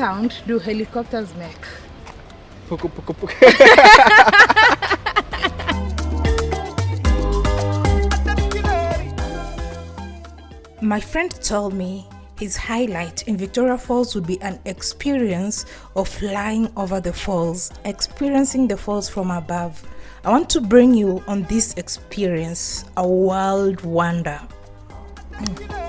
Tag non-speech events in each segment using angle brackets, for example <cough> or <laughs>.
sound do helicopters make? Poco, poco, poco. My friend told me his highlight in Victoria Falls would be an experience of flying over the falls, experiencing the falls from above. I want to bring you on this experience, a world wonder. Mm.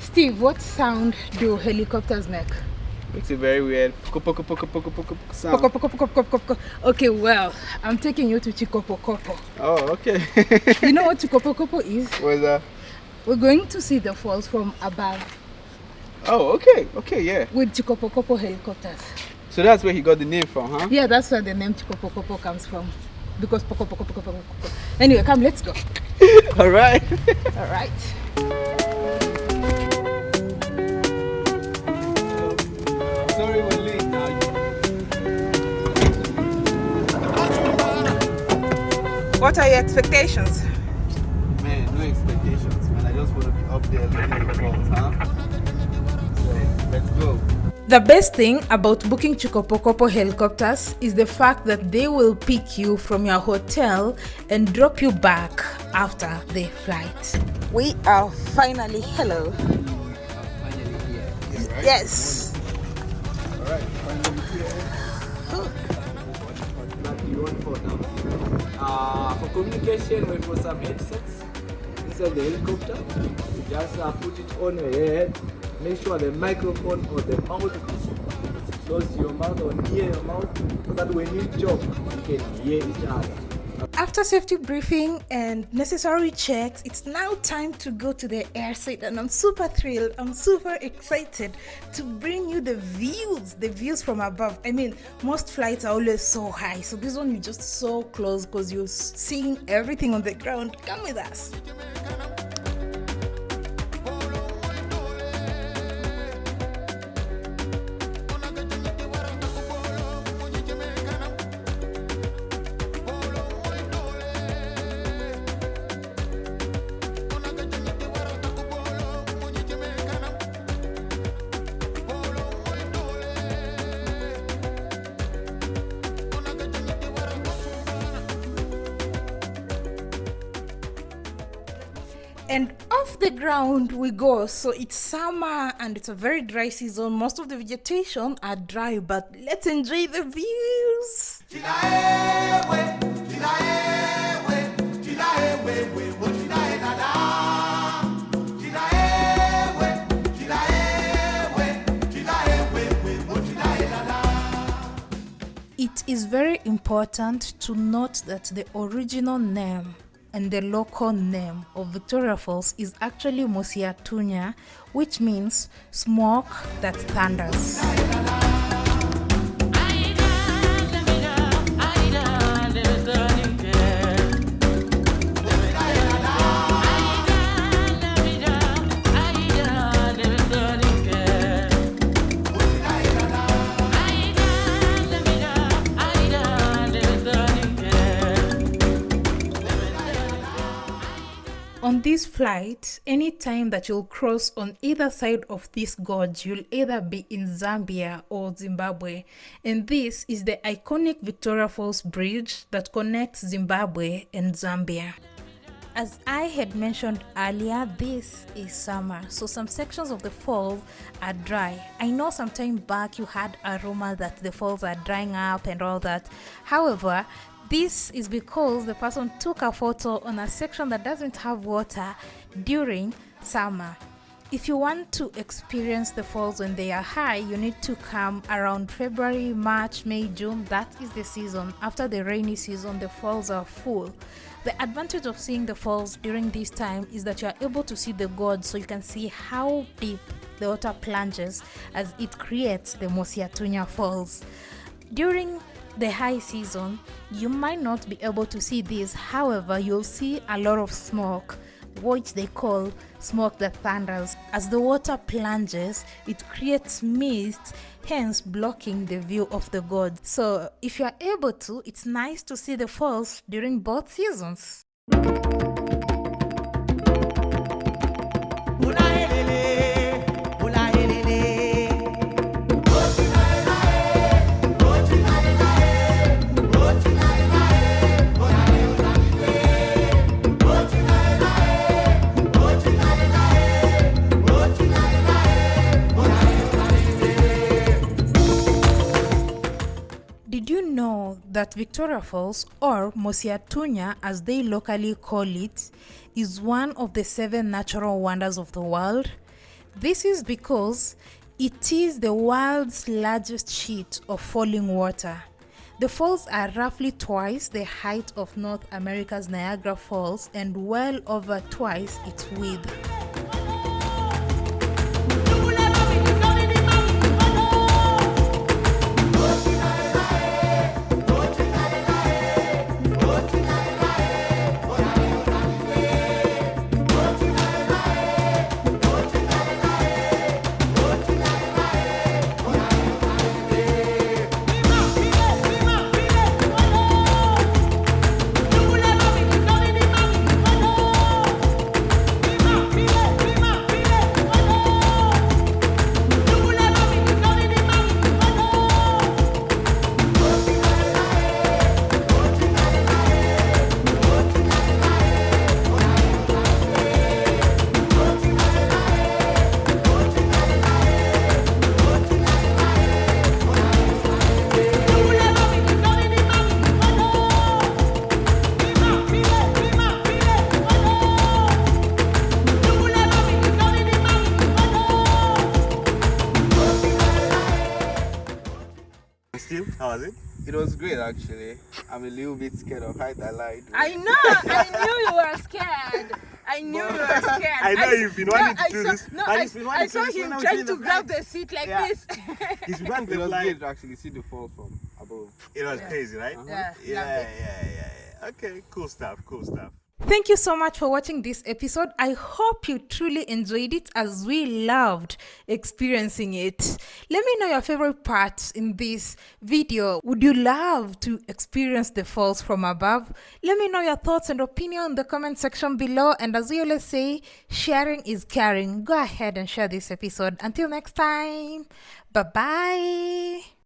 Steve, what sound do helicopters make? Makes it very weird. Poco, poco, poco, poco, poco, poco sound. Okay, well, I'm taking you to Chikopokopo. Oh, okay. <laughs> You know what <laughs> Chikopokopo is? What's that? We're going to see the falls from above Oh, okay, okay, yeah. with Chikopokopo helicopters. So that's where he got the name from, huh? Yeah, that's where the name Chikopokopo comes from. Because poko, poko, poko, poko, poko. Anyway, come, let's go. <laughs> All right. All right. What are your expectations? Man, no expectations, man. I just want to be up there looking at the falls, huh? So, let's go. The best thing about booking Chikopokopo helicopters is the fact that they will pick you from your hotel and drop you back after the flight. We are finally hello. Finally here. Yeah, right? Yes. All right, finally here. What Uh, for communication, we put some headsets inside the helicopter. You just uh, put it on your head. Make sure the microphone or the mouth close your mouth or near your mouth so that when you talk, you can hear each other. After safety briefing and necessary checks, it's now time to go to the airside, and I'm super thrilled. I'm super excited to bring you the views, the views from above. I mean, most flights are always so high, so this one is just so close because you're seeing everything on the ground. Come with us. And off the ground we go. So it's summer and it's a very dry season. Most of the vegetation are dry but let's enjoy the views. It is very important to note that the original name and the local name of Victoria Falls is actually Mosi-oa-Tunya, which means smoke that thunders. Flight, anytime that you'll cross on either side of this gorge, you'll either be in Zambia or Zimbabwe. And this is the iconic Victoria Falls Bridge that connects Zimbabwe and Zambia. As I had mentioned earlier, this is summer, so some sections of the falls are dry. I know some time back you had a rumor that the falls are drying up and all that. However, this is because the person took a photo on a section that doesn't have water during summer. If you want to experience the falls when they are high, you need to come around February, March, May, June. That is the season. After the rainy season, the falls are full. The advantage of seeing the falls during this time is that you are able to see the gorge so you can see how deep the water plunges as it creates the Mosi-oa-Tunya Falls. During the high season, you might not be able to see this, however, you'll see a lot of smoke which they call smoke that thunders. As the water plunges, it creates mist, hence blocking the view of the god. So, if you are able to, it's nice to see the falls during both seasons. That Victoria Falls, or Mosi-oa-Tunya as they locally call it, is one of the seven natural wonders of the world? This is because it is the world's largest sheet of falling water. The falls are roughly twice the height of North America's Niagara Falls and well over twice its width. Steve, how was it? It was great actually. I'm a little bit scared of height. I lied. I know. I knew you were scared. I knew you were scared. I know you've been wanting to I do saw, this. No, And I, I saw him when I was trying to grab the seat like Yeah. this. <laughs> He's been <laughs> wanting It to was great to actually see the fall from above. It was crazy, right? Yeah, uh-huh. yeah, yeah, yeah, yeah. Okay, cool stuff, cool stuff. Thank you so much for watching this episode. I hope you truly enjoyed it as we loved experiencing it. Let me know your favorite parts in this video. Would you love to experience the falls from above? Let me know your thoughts and opinion in the comment section below. And as we always say, sharing is caring. Go ahead and share this episode. Until next time, bye bye.